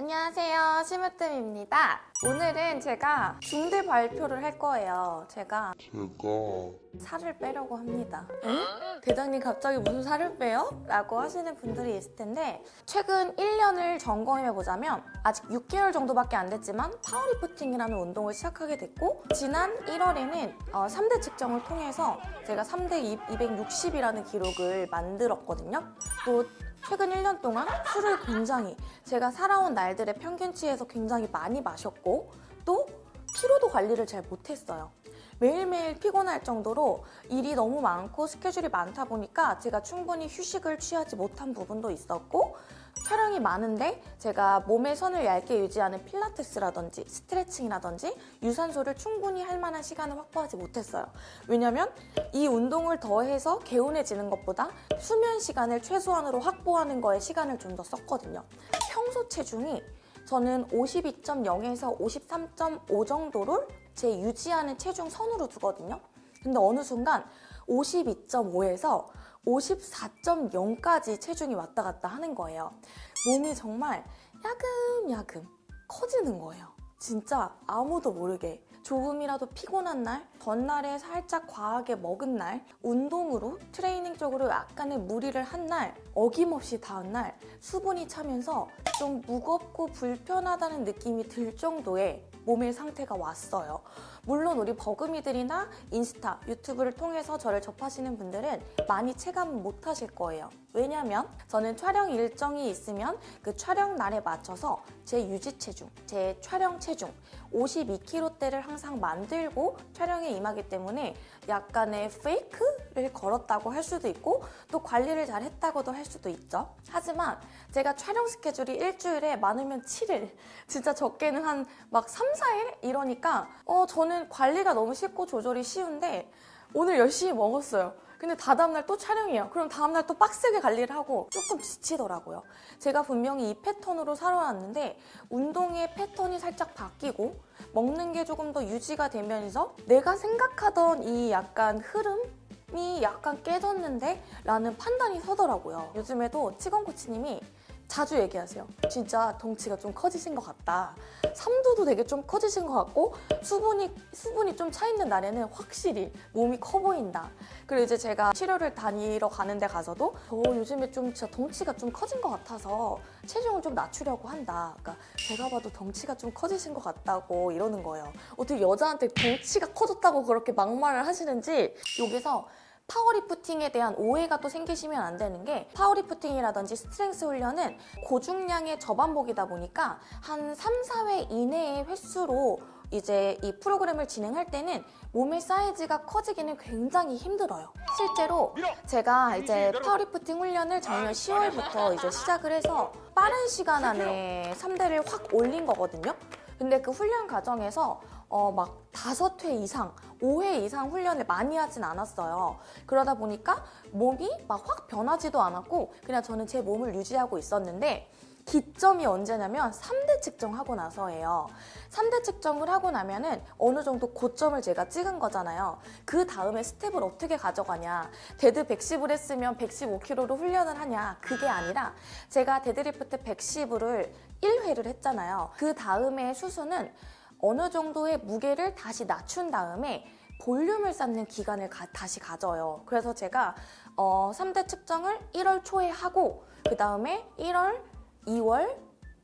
안녕하세요. 심으뜸입니다. 오늘은 제가 중대 발표를 할 거예요. 제가 제가 살을 빼려고 합니다. 응? 대장님 갑자기 무슨 살을 빼요? 라고 하시는 분들이 있을 텐데 최근 1년을 점검해보자면 아직 6개월 정도밖에 안 됐지만 파워리프팅이라는 운동을 시작하게 됐고 지난 1월에는 어, 3대 측정을 통해서 제가 3대 260이라는 기록을 만들었거든요. 또 최근 1년 동안 술을 굉장히 제가 살아온 날들의 평균치에서 굉장히 많이 마셨고 또 피로도 관리를 잘 못했어요. 매일매일 피곤할 정도로 일이 너무 많고 스케줄이 많다 보니까 제가 충분히 휴식을 취하지 못한 부분도 있었고 촬영이 많은데 제가 몸의 선을 얇게 유지하는 필라테스라든지 스트레칭이라든지 유산소를 충분히 할 만한 시간을 확보하지 못했어요. 왜냐면 이 운동을 더해서 개운해지는 것보다 수면 시간을 최소한으로 확보하는 거에 시간을 좀 더 썼거든요. 평소 체중이 저는 52.0에서 53.5 정도를 제 유지하는 체중 선으로 두거든요. 근데 어느 순간 52.5에서 54.0까지 체중이 왔다 갔다 하는 거예요. 몸이 정말 야금야금 커지는 거예요. 진짜 아무도 모르게 조금이라도 피곤한 날, 전날에 살짝 과하게 먹은 날, 운동으로 트레이닝적으로 약간의 무리를 한 날, 어김없이 다음 날 수분이 차면서 좀 무겁고 불편하다는 느낌이 들 정도의 몸의 상태가 왔어요. 물론 우리 버금이들이나 인스타, 유튜브를 통해서 저를 접하시는 분들은 많이 체감 못 하실 거예요. 왜냐면 저는 촬영 일정이 있으면 그 촬영 날에 맞춰서 제 유지 체중, 제 촬영 체중 52kg대를 항상 만들고 촬영에 임하기 때문에 약간의 페이크를 걸었다고 할 수도 있고 또 관리를 잘 했다고도 할 수도 있죠. 하지만 제가 촬영 스케줄이 일주일에 많으면 7일, 진짜 적게는 한 막 3, 4일 이러니까 어 저는 관리가 너무 쉽고 조절이 쉬운데 오늘 열심히 먹었어요. 근데 다 다음날 또 촬영이에요. 그럼 다음날 또 빡세게 관리를 하고 조금 지치더라고요. 제가 분명히 이 패턴으로 살아왔는데 운동의 패턴이 살짝 바뀌고 먹는 게 조금 더 유지가 되면서 내가 생각하던 이 약간 흐름 이 약간 깨졌는데? 라는 판단이 서더라고요. 요즘에도 치건코치님이 자주 얘기하세요. 진짜 덩치가 좀 커지신 것 같다. 삼두도 되게 좀 커지신 것 같고 수분이 수분이 좀 차 있는 날에는 확실히 몸이 커 보인다. 그리고 이제 제가 치료를 다니러 가는 데 가서도 저 요즘에 좀 진짜 덩치가 좀 커진 것 같아서 체중을 좀 낮추려고 한다. 그러니까 제가 봐도 덩치가 좀 커지신 것 같다고 이러는 거예요. 어떻게 여자한테 덩치가 커졌다고 그렇게 막말을 하시는지 여기서 파워리프팅에 대한 오해가 또 생기시면 안 되는 게 파워리프팅이라든지 strength 훈련은 고중량의 저반복이다 보니까 한 3, 4회 이내의 횟수로 이제 이 프로그램을 진행할 때는 몸의 사이즈가 커지기는 굉장히 힘들어요. 실제로 제가 이제 파워리프팅 훈련을 작년 10월부터 이제 시작을 해서 빠른 시간 안에 3대를 확 올린 거거든요. 근데 그 훈련 과정에서 어, 막 다섯 회 이상, 5회 이상 훈련을 많이 하진 않았어요. 그러다 보니까 몸이 막 확 변하지도 않았고 그냥 저는 제 몸을 유지하고 있었는데 기점이 언제냐면 3대 측정하고 나서예요. 3대 측정을 하고 나면 은 어느 정도 고점을 제가 찍은 거잖아요. 그 다음에 스텝을 어떻게 가져가냐. 데드 110을 했으면 115kg로 훈련을 하냐. 그게 아니라 제가 데드리프트 110을 1회를 했잖아요. 그 다음에 순서는 어느 정도의 무게를 다시 낮춘 다음에 볼륨을 쌓는 기간을 가, 다시 가져요. 그래서 제가 어, 3대 측정을 1월 초에 하고 그 다음에 1월, 2월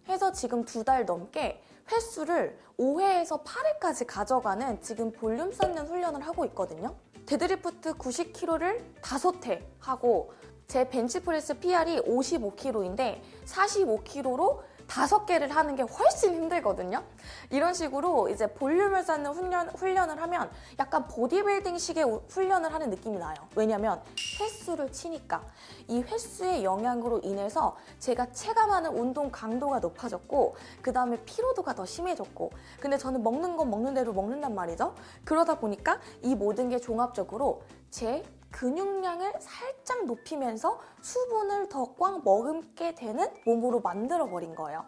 해서 지금 두 달 넘게 횟수를 5회에서 8회까지 가져가는 지금 볼륨 쌓는 훈련을 하고 있거든요. 데드리프트 90kg를 5회 하고 제 벤치프레스 PR이 55kg인데 45kg로 다섯 개를 하는 게 훨씬 힘들거든요. 이런 식으로 이제 볼륨을 쌓는 훈련, 훈련을 하면 약간 보디빌딩식의 훈련을 하는 느낌이 나요. 왜냐면 횟수를 치니까 이 횟수의 영향으로 인해서 제가 체감하는 운동 강도가 높아졌고 그 다음에 피로도가 더 심해졌고 근데 저는 먹는 건 먹는 대로 먹는단 말이죠. 그러다 보니까 이 모든 게 종합적으로 제 근육량을 살짝 높이면서 수분을 더 꽉 머금게 되는 몸으로 만들어버린 거예요.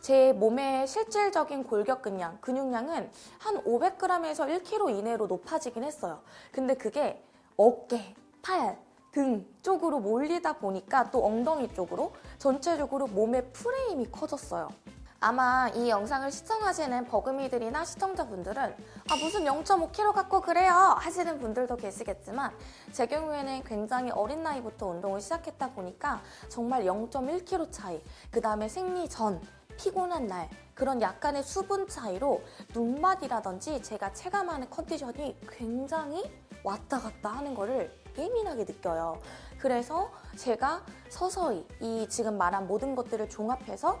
제 몸의 실질적인 골격근량, 근육량은 한 500g에서 1kg 이내로 높아지긴 했어요. 근데 그게 어깨, 팔, 등 쪽으로 몰리다 보니까 또 엉덩이 쪽으로 전체적으로 몸의 프레임이 커졌어요. 아마 이 영상을 시청하시는 버금이들이나 시청자분들은 아 무슨 0.5kg 갖고 그래요 하시는 분들도 계시겠지만 제 경우에는 굉장히 어린 나이부터 운동을 시작했다 보니까 정말 0.1kg 차이 그 다음에 생리 전 피곤한 날 그런 약간의 수분 차이로 눈맛이라든지 제가 체감하는 컨디션이 굉장히 왔다 갔다 하는 거를 예민하게 느껴요. 그래서 제가 서서히 이 지금 말한 모든 것들을 종합해서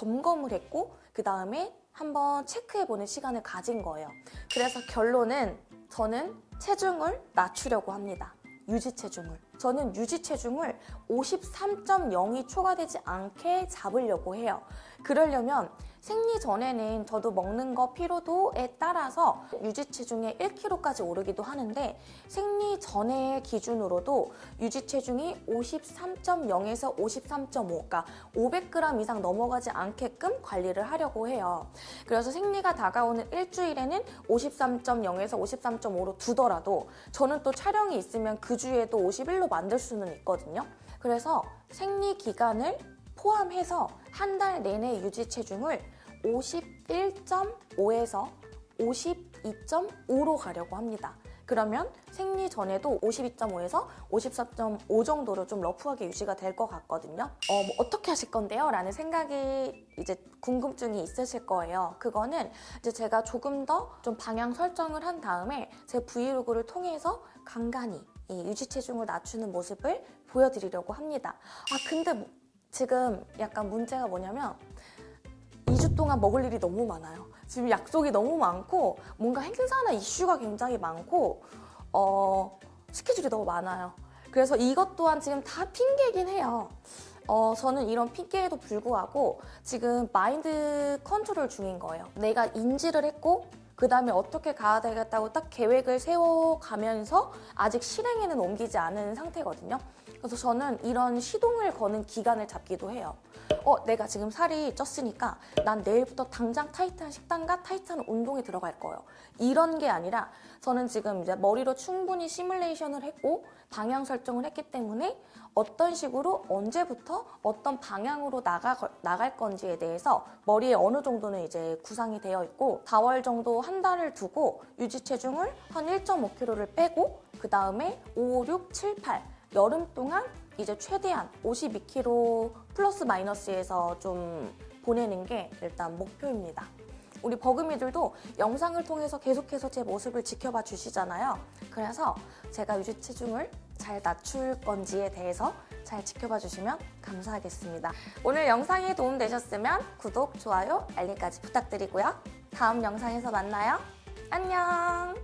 점검을 했고 그 다음에 한번 체크해보는 시간을 가진 거예요. 그래서 결론은 저는 체중을 낮추려고 합니다. 유지 체중을. 저는 유지 체중을 53.0이 초과되지 않게 잡으려고 해요. 그러려면 생리 전에는 저도 먹는 거 피로도에 따라서 유지 체중에 1kg까지 오르기도 하는데 생리 전의 기준으로도 유지 체중이 53.0에서 53.5, 그러니까 500g 이상 넘어가지 않게끔 관리를 하려고 해요. 그래서 생리가 다가오는 일주일에는 53.0에서 53.5로 두더라도 저는 또 촬영이 있으면 그 주에도 51로 만들 수는 있거든요. 그래서 생리 기간을 포함해서 한 달 내내 유지 체중을 51.5에서 52.5로 가려고 합니다. 그러면 생리 전에도 52.5에서 54.5 정도로 좀 러프하게 유지가 될 것 같거든요. 어, 뭐 어떻게 하실 건데요? 라는 생각이 이제 궁금증이 있으실 거예요. 그거는 이제 제가 조금 더 좀 방향 설정을 한 다음에 제 브이로그를 통해서 간간히 이 유지 체중을 낮추는 모습을 보여드리려고 합니다. 아 근데 뭐- 지금 약간 문제가 뭐냐면 2주 동안 먹을 일이 너무 많아요. 지금 약속이 너무 많고 뭔가 행사나 이슈가 굉장히 많고 어, 스케줄이 너무 많아요. 그래서 이것 또한 지금 다 핑계긴 해요. 어, 저는 이런 핑계에도 불구하고 지금 마인드 컨트롤 중인 거예요. 내가 인지를 했고 그 다음에 어떻게 가야 되겠다고 딱 계획을 세워가면서 아직 실행에는 옮기지 않은 상태거든요. 그래서 저는 이런 시동을 거는 기간을 잡기도 해요. 어, 내가 지금 살이 쪘으니까 난 내일부터 당장 타이트한 식단과 타이트한 운동에 들어갈 거예요. 이런 게 아니라 저는 지금 이제 머리로 충분히 시뮬레이션을 했고 방향 설정을 했기 때문에 어떤 식으로 언제부터 어떤 방향으로 나가, 나갈 건지에 대해서 머리에 어느 정도는 이제 구상이 되어 있고 4월 정도 한 달을 두고 유지 체중을 한 1.5kg를 빼고 그 다음에 5, 6, 7, 8 여름 동안 이제 최대한 52kg 플러스 마이너스에서 좀 보내는 게 일단 목표입니다. 우리 버금이들도 영상을 통해서 계속해서 제 모습을 지켜봐 주시잖아요. 그래서 제가 유지 체중을 잘 낮출 건지에 대해서 잘 지켜봐 주시면 감사하겠습니다. 오늘 영상이 도움되셨으면 구독, 좋아요, 알림까지 부탁드리고요. 다음 영상에서 만나요. 안녕!